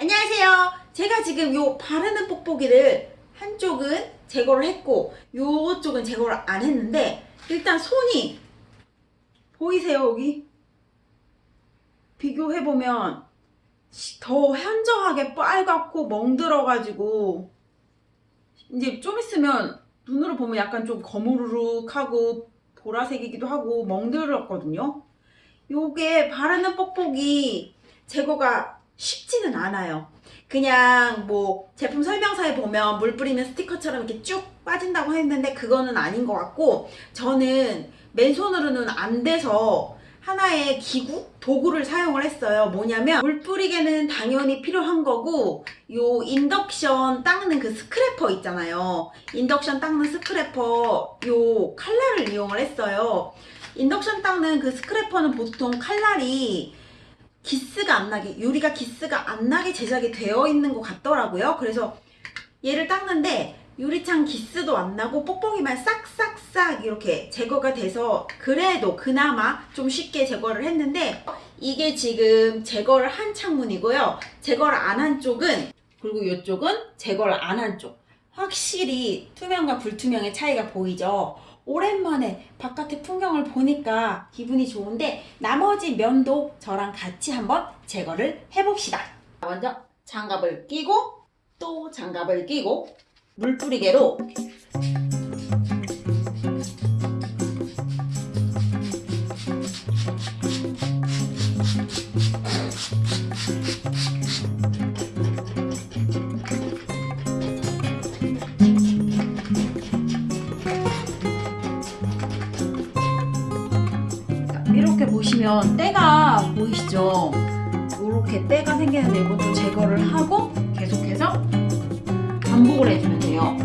안녕하세요. 제가 지금 요 바르는 뽁뽁이를 한쪽은 제거를 했고 요쪽은 제거를 안 했는데 일단 손이 보이세요 여기? 비교해보면 더 현저하게 빨갛고 멍들어가지고 이제 좀 있으면 눈으로 보면 약간 좀 거무르륵하고 보라색이기도 하고 멍들었거든요. 요게 바르는 뽁뽁이 제거가 쉽지는 않아요. 그냥 뭐 제품 설명서에 보면 물 뿌리면 스티커처럼 이렇게 쭉 빠진다고 했는데 그거는 아닌 것 같고 저는 맨손으로는 안 돼서 하나의 기구, 도구를 사용을 했어요. 뭐냐면 물 뿌리개는 당연히 필요한 거고 요 인덕션 닦는 그 scraper 있잖아요. 인덕션 닦는 scraper 요 칼날을 이용을 했어요. 인덕션 닦는 그 스크래퍼는 보통 칼날이 기스가 안 나게 유리가 기스가 안 나게 제작이 되어 있는 것 같더라고요. 그래서 얘를 닦는데 유리창 기스도 안 나고 뽁뽁이만 싹싹싹 이렇게 제거가 돼서 그래도 그나마 좀 쉽게 제거를 했는데 이게 지금 제거를 한 창문이고요. 제거를 안 한 쪽은 그리고 이쪽은 제거를 안 한 쪽. 확실히 투명과 불투명의 차이가 보이죠. 오랜만에 바깥의 풍경을 보니까 기분이 좋은데 나머지 면도 저랑 같이 한번 제거를 해봅시다. 먼저 장갑을 끼고 또 장갑을 끼고 물뿌리개로 이렇게 보시면 때가 보이시죠? 이렇게 때가 생기는데 이것도 제거를 하고 계속해서 반복을 해주면 돼요.